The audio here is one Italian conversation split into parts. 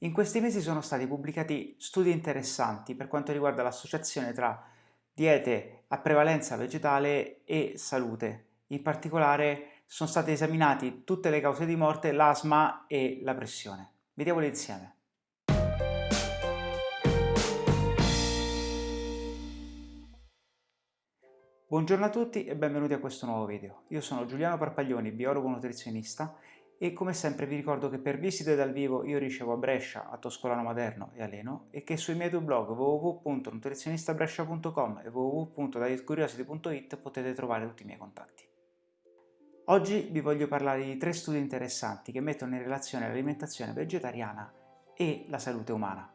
In questi mesi sono stati pubblicati studi interessanti per quanto riguarda l'associazione tra diete a prevalenza vegetale e salute. In particolare sono state esaminate tutte le cause di morte, l'asma e la pressione. Vediamole insieme. Buongiorno a tutti e benvenuti a questo nuovo video. Io sono Giuliano Parpaglioni, biologo nutrizionista e come sempre vi ricordo che per visite dal vivo io ricevo a Brescia, a Toscolano Maderno e a Leno e che sui miei due blog www.nutrizionistabrescia.com e www.dietcuriosity.it potete trovare tutti i miei contatti. Oggi vi voglio parlare di tre studi interessanti che mettono in relazione l'alimentazione vegetariana e la salute umana.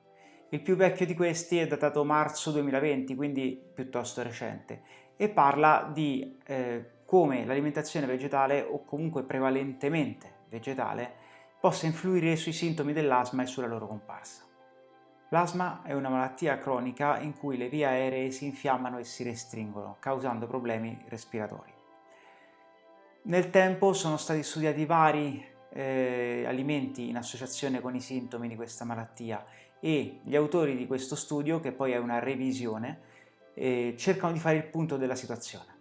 Il più vecchio di questi è datato marzo 2020, quindi piuttosto recente, e parla di eh, come l'alimentazione vegetale o comunque prevalentemente vegetale possa influire sui sintomi dell'asma e sulla loro comparsa. L'asma è una malattia cronica in cui le vie aeree si infiammano e si restringono, causando problemi respiratori. Nel tempo sono stati studiati vari eh, alimenti in associazione con i sintomi di questa malattia e gli autori di questo studio, che poi è una revisione, eh, cercano di fare il punto della situazione.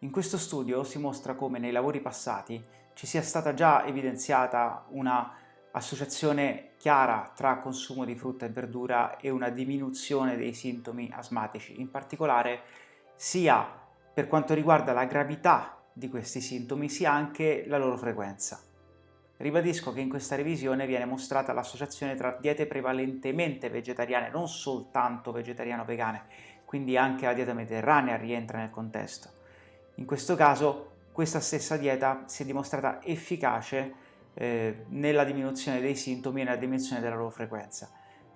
In questo studio si mostra come nei lavori passati ci sia stata già evidenziata una associazione chiara tra consumo di frutta e verdura e una diminuzione dei sintomi asmatici, in particolare sia per quanto riguarda la gravità di questi sintomi sia anche la loro frequenza. Ribadisco che in questa revisione viene mostrata l'associazione tra diete prevalentemente vegetariane, non soltanto vegetariano-vegane, quindi anche la dieta mediterranea rientra nel contesto. In questo caso questa stessa dieta si è dimostrata efficace eh, nella diminuzione dei sintomi e nella diminuzione della loro frequenza.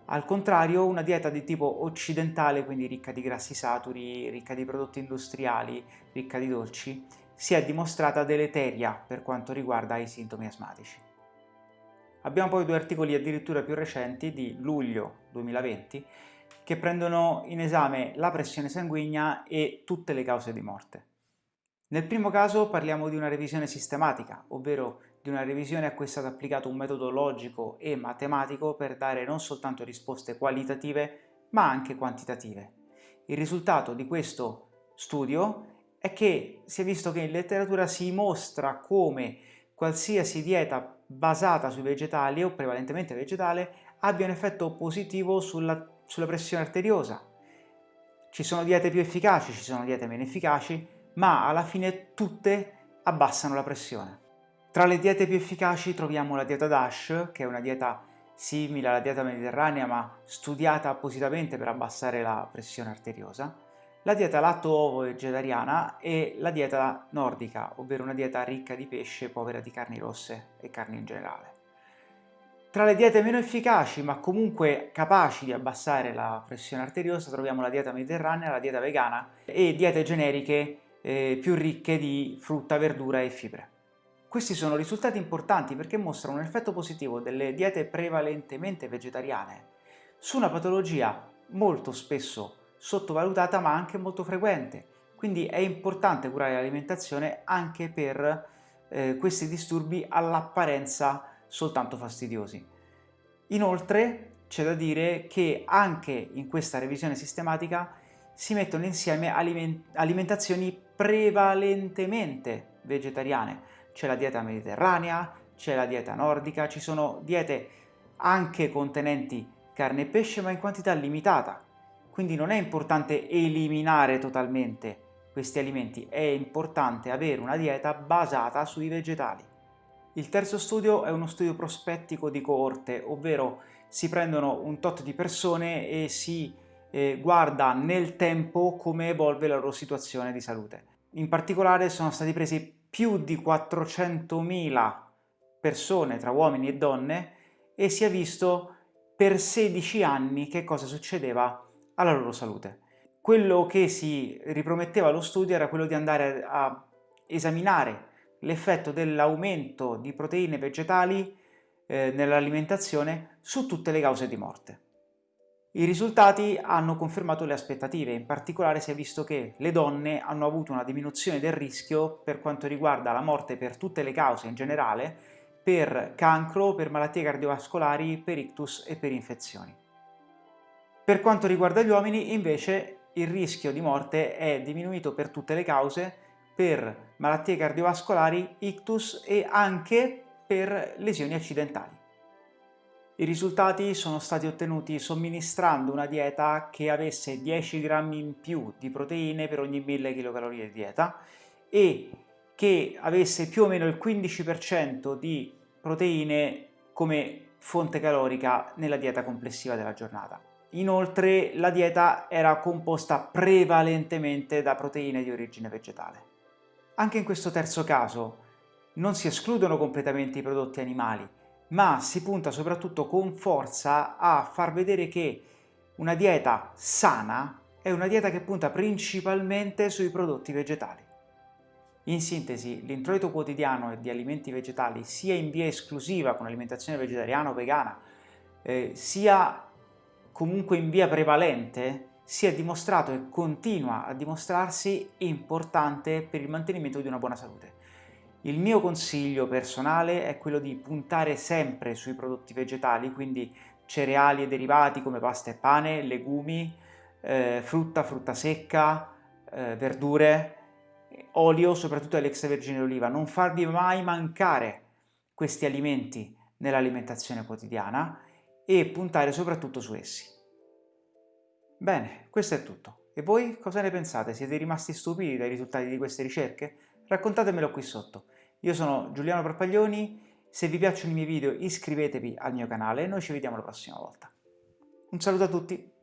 Al contrario, una dieta di tipo occidentale, quindi ricca di grassi saturi, ricca di prodotti industriali, ricca di dolci, si è dimostrata deleteria per quanto riguarda i sintomi asmatici. Abbiamo poi due articoli addirittura più recenti di luglio 2020 che prendono in esame la pressione sanguigna e tutte le cause di morte. Nel primo caso parliamo di una revisione sistematica, ovvero di una revisione a cui è stato applicato un metodo logico e matematico per dare non soltanto risposte qualitative, ma anche quantitative. Il risultato di questo studio è che si è visto che in letteratura si mostra come qualsiasi dieta basata sui vegetali o prevalentemente vegetale abbia un effetto positivo sulla, sulla pressione arteriosa. Ci sono diete più efficaci, ci sono diete meno efficaci, ma alla fine tutte abbassano la pressione. Tra le diete più efficaci troviamo la dieta DASH, che è una dieta simile alla dieta mediterranea ma studiata appositamente per abbassare la pressione arteriosa, la dieta latto-ovo vegetariana e la dieta nordica, ovvero una dieta ricca di pesce, povera di carni rosse e carni in generale. Tra le diete meno efficaci ma comunque capaci di abbassare la pressione arteriosa troviamo la dieta mediterranea, la dieta vegana e diete generiche eh, più ricche di frutta, verdura e fibre. Questi sono risultati importanti perché mostrano un effetto positivo delle diete prevalentemente vegetariane su una patologia molto spesso sottovalutata ma anche molto frequente. Quindi è importante curare l'alimentazione anche per eh, questi disturbi all'apparenza soltanto fastidiosi. Inoltre c'è da dire che anche in questa revisione sistematica si mettono insieme aliment alimentazioni prevalentemente vegetariane. C'è la dieta mediterranea, c'è la dieta nordica, ci sono diete anche contenenti carne e pesce ma in quantità limitata. Quindi non è importante eliminare totalmente questi alimenti, è importante avere una dieta basata sui vegetali. Il terzo studio è uno studio prospettico di coorte, ovvero si prendono un tot di persone e si eh, guarda nel tempo come evolve la loro situazione di salute. In particolare sono stati presi più di 400.000 persone tra uomini e donne e si è visto per 16 anni che cosa succedeva alla loro salute. Quello che si riprometteva lo studio era quello di andare a esaminare l'effetto dell'aumento di proteine vegetali eh, nell'alimentazione su tutte le cause di morte. I risultati hanno confermato le aspettative, in particolare si è visto che le donne hanno avuto una diminuzione del rischio per quanto riguarda la morte per tutte le cause in generale per cancro, per malattie cardiovascolari, per ictus e per infezioni. Per quanto riguarda gli uomini, invece, il rischio di morte è diminuito per tutte le cause, per malattie cardiovascolari, ictus e anche per lesioni accidentali. I risultati sono stati ottenuti somministrando una dieta che avesse 10 grammi in più di proteine per ogni 1000 kcal di dieta e che avesse più o meno il 15% di proteine come fonte calorica nella dieta complessiva della giornata. Inoltre la dieta era composta prevalentemente da proteine di origine vegetale. Anche in questo terzo caso non si escludono completamente i prodotti animali, ma si punta soprattutto con forza a far vedere che una dieta sana è una dieta che punta principalmente sui prodotti vegetali. In sintesi, l'introito quotidiano di alimenti vegetali sia in via esclusiva con alimentazione vegetariana o vegana, eh, sia comunque in via prevalente, si è dimostrato e continua a dimostrarsi importante per il mantenimento di una buona salute. Il mio consiglio personale è quello di puntare sempre sui prodotti vegetali, quindi cereali e derivati come pasta e pane, legumi, eh, frutta, frutta secca, eh, verdure, olio, soprattutto l'extravergine d'oliva. Non farvi mai mancare questi alimenti nell'alimentazione quotidiana e puntare soprattutto su essi. Bene, questo è tutto. E voi cosa ne pensate? Siete rimasti stupiti dai risultati di queste ricerche? Raccontatemelo qui sotto. Io sono Giuliano Parpaglioni, se vi piacciono i miei video iscrivetevi al mio canale e noi ci vediamo la prossima volta. Un saluto a tutti!